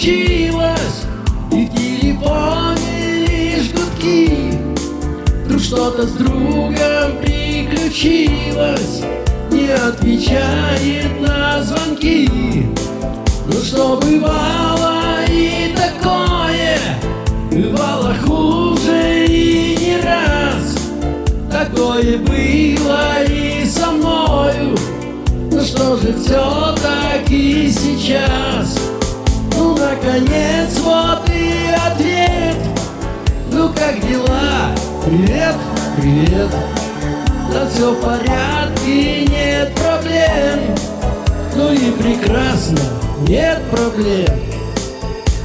случилось. И в телефоне лишь гудки. Вдруг что-то с другом приключилось. Не отвечает на звонки. Ну что бывало и такое. Бывало хуже и не раз. Такое было Ну что же все-таки сейчас. Ну наконец вот и ответ. Ну как дела? Привет, привет. Да все в порядке, нет проблем. Ну и прекрасно, нет проблем.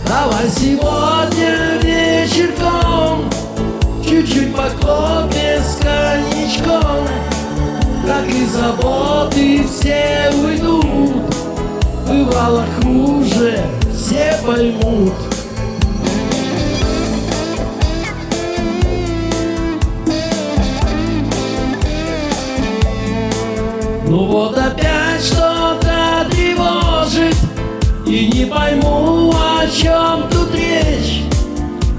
Давай сегодня вечерком Чуть-чуть по Бывало хуже, все поймут Ну вот опять что-то тревожит И не пойму, о чем тут речь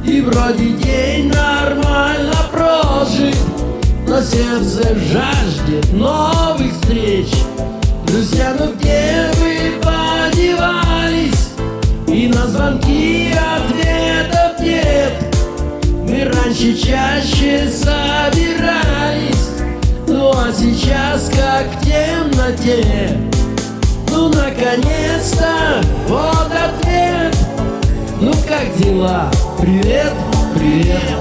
И вроде день нормально прожит Но сердце жаждет новых встреч Друзья, ну где? И на звонки ответов нет. Мы раньше чаще собирались. Ну а сейчас как в темноте. Ну наконец-то вот ответ. Ну как дела? Привет, привет.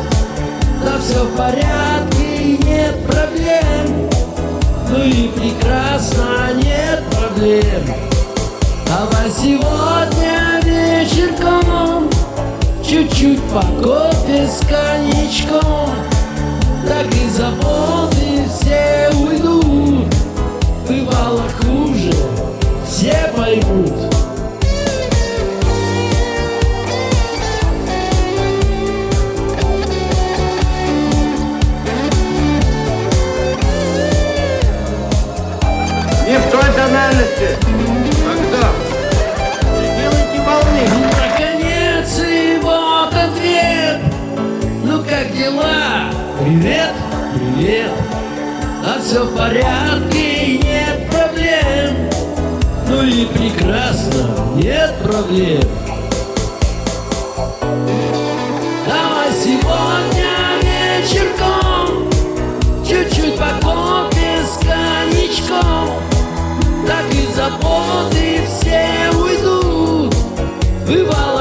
Да все в порядке и нет проблем. Ну и прекрасно, нет проблем. Давай сегодня Чуть-чуть по кофе с коньячком Так и заботы все уйдут как дела? Привет, привет. А все в порядке, нет проблем. Ну и прекрасно, нет проблем. Давай сегодня вечерком Чуть-чуть по с коньячком. Так и заботы все уйдут. Бывало